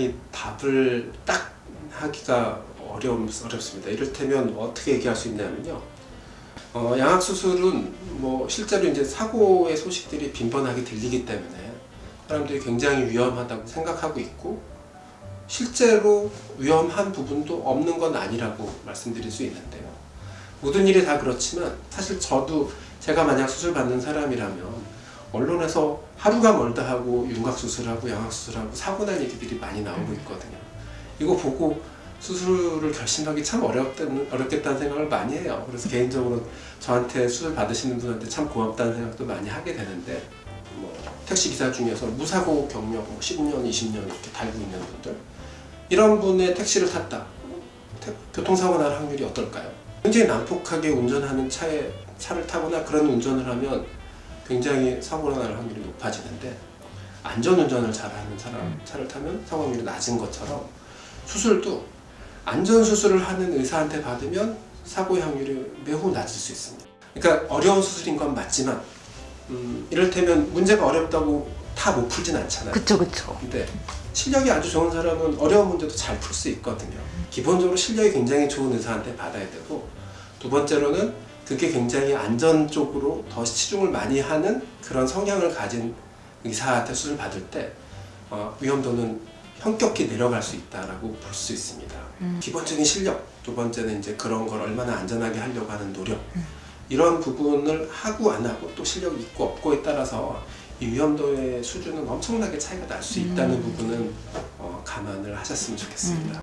이 답을 딱 하기가 어려움, 어렵습니다. 이를테면 어떻게 얘기할 수 있냐면요. 어, 양악수술은 뭐 실제로 이제 사고의 소식들이 빈번하게 들리기 때문에 사람들이 굉장히 위험하다고 생각하고 있고 실제로 위험한 부분도 없는 건 아니라고 말씀드릴 수 있는데요. 모든 일이 다 그렇지만 사실 저도 제가 만약 수술 받는 사람이라면 언론에서 하루가 멀다 하고 윤곽수술하고 양악수술하고 사고 난 얘기들이 많이 나오고 있거든요. 이거 보고 수술을 결심하기 참 어렵다는, 어렵겠다는 생각을 많이 해요. 그래서 개인적으로 저한테 수술 받으시는 분한테 참 고맙다는 생각도 많이 하게 되는데 뭐 택시기사 중에서 무사고 경력 뭐 10년, 20년 이렇게 달고 있는 분들 이런 분의 택시를 탔다. 태- 교통사고 날 확률이 어떨까요? 굉장히 난폭하게 운전하는 차에 차를 타거나 그런 운전을 하면 굉장히 사고가 날 확률이 높아지는데 안전운전을 잘하는 사람 차를 타면 사고 확률이 낮은 것처럼 수술도 안전수술을 하는 의사한테 받으면 사고의 확률이 매우 낮을 수 있습니다. 그러니까 어려운 수술인 건 맞지만 음, 이를테면 문제가 어렵다고 다 못 풀진 않잖아요. 그쵸 그쵸. 근데 실력이 아주 좋은 사람은 어려운 문제도 잘 풀 수 있거든요. 기본적으로 실력이 굉장히 좋은 의사한테 받아야 되고 두 번째로는 그게 굉장히 안전 쪽으로 더 치중을 많이 하는 그런 성향을 가진 의사한테 수술 받을 때 어, 위험도는 현격히 내려갈 수 있다라고 볼 수 있습니다. 음. 기본적인 실력, 두 번째는 이제 그런 걸 얼마나 안전하게 하려고 하는 노력 이런 부분을 하고 안 하고 또 실력이 있고 없고에 따라서 이 위험도의 수준은 엄청나게 차이가 날 수 있다는 부분은 어, 감안을 하셨으면 좋겠습니다.